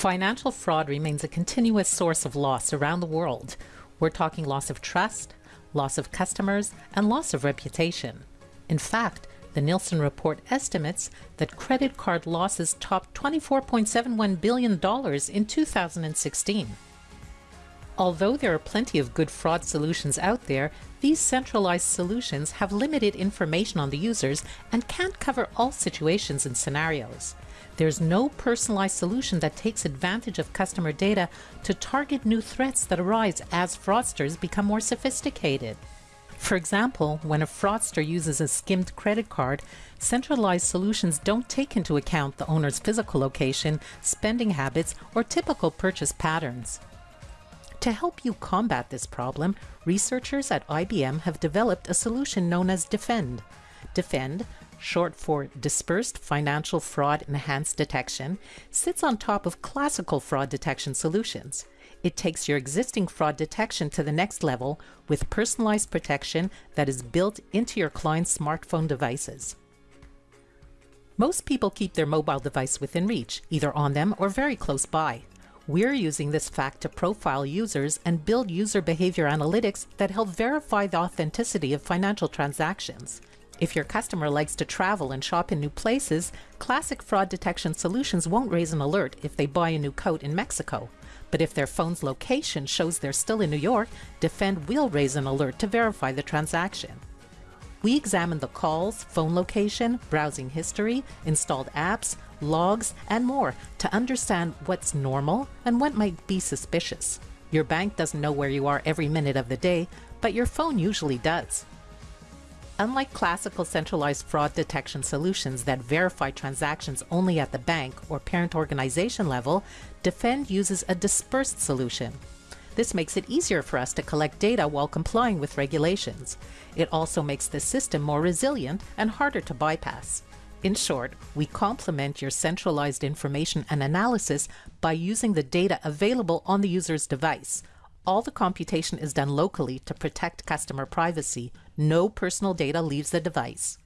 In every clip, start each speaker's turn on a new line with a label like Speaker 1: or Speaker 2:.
Speaker 1: Financial fraud remains a continuous source of loss around the world. We're talking loss of trust, loss of customers, and loss of reputation. In fact, the Nilson report estimates that credit card losses topped $24.71 billion in 2016. Although there are plenty of good fraud solutions out there, these centralized solutions have limited information on the users and can't cover all situations and scenarios. There's no personalized solution that takes advantage of customer data to target new threats that arise as fraudsters become more sophisticated. For example, when a fraudster uses a skimmed credit card, centralized solutions don't take into account the owner's physical location, spending habits, or typical purchase patterns. To help you combat this problem, researchers at IBM have developed a solution known as Defend. Defend, short for Dispersed Financial Fraud Enhanced Detection, sits on top of classical fraud detection solutions. It takes your existing fraud detection to the next level with personalized protection that is built into your client's smartphone devices. Most people keep their mobile device within reach, either on them or very close by. We're using this fact to profile users and build user behavior analytics that help verify the authenticity of financial transactions. If your customer likes to travel and shop in new places, classic fraud detection solutions won't raise an alert if they buy a new coat in Mexico. But if their phone's location shows they're still in New York, Defend will raise an alert to verify the transaction. We examine the calls, phone location, browsing history, installed apps, logs, and more to understand what's normal and what might be suspicious. Your bank doesn't know where you are every minute of the day, but your phone usually does. Unlike classical centralized fraud detection solutions that verify transactions only at the bank or parent organization level, Defend uses a dispersed solution. This makes it easier for us to collect data while complying with regulations. It also makes the system more resilient and harder to bypass. In short, we complement your centralized information and analysis by using the data available on the user's device, all the computation is done locally to protect customer privacy. No personal data leaves the device.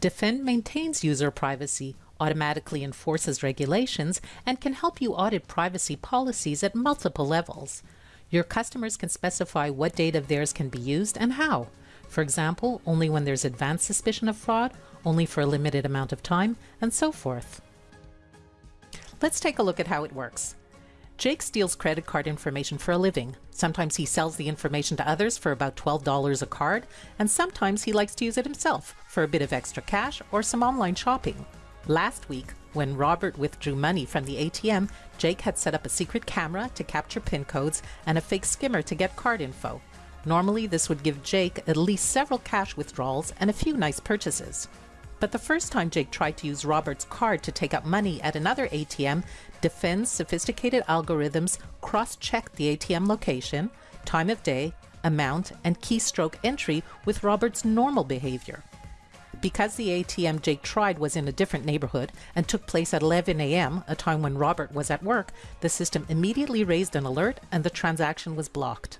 Speaker 1: Defend maintains user privacy, automatically enforces regulations, and can help you audit privacy policies at multiple levels. Your customers can specify what data of theirs can be used and how. For example, only when there's advanced suspicion of fraud, only for a limited amount of time, and so forth. Let's take a look at how it works. Jake steals credit card information for a living. Sometimes he sells the information to others for about $12 a card, and sometimes he likes to use it himself for a bit of extra cash or some online shopping. Last week, when Robert withdrew money from the ATM, Jake had set up a secret camera to capture PIN codes and a fake skimmer to get card info. Normally, this would give Jake at least several cash withdrawals and a few nice purchases. But the first time Jake tried to use Robert's card to take out money at another ATM, Defend's sophisticated algorithms cross-checked the ATM location, time of day, amount, and keystroke entry with Robert's normal behavior. Because the ATM Jake tried was in a different neighborhood and took place at 11 a.m., a time when Robert was at work, the system immediately raised an alert and the transaction was blocked.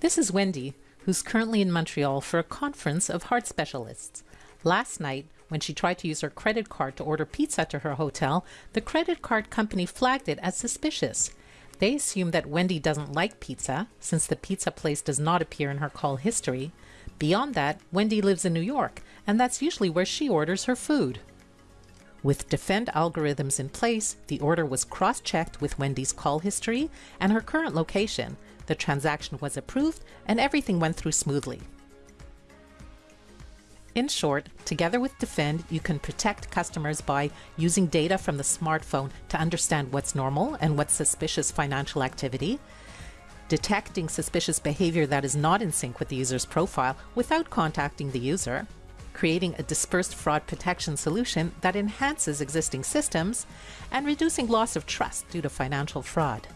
Speaker 1: This is Wendy, who's currently in Montreal for a conference of heart specialists. Last night, when she tried to use her credit card to order pizza to her hotel, the credit card company flagged it as suspicious. They assume that Wendy doesn't like pizza, since the pizza place does not appear in her call history. Beyond that, Wendy lives in New York, and that's usually where she orders her food. With Defend algorithms in place, the order was cross-checked with Wendy's call history and her current location, the transaction was approved, and everything went through smoothly. In short, together with Defend, you can protect customers by using data from the smartphone to understand what's normal and what's suspicious financial activity, detecting suspicious behavior that is not in sync with the user's profile without contacting the user, creating a dispersed fraud protection solution that enhances existing systems, and reducing loss of trust due to financial fraud.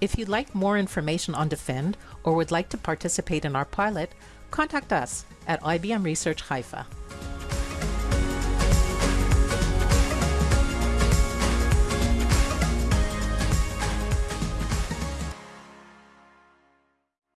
Speaker 1: If you'd like more information on Defend or would like to participate in our pilot, contact us at IBM Research Haifa.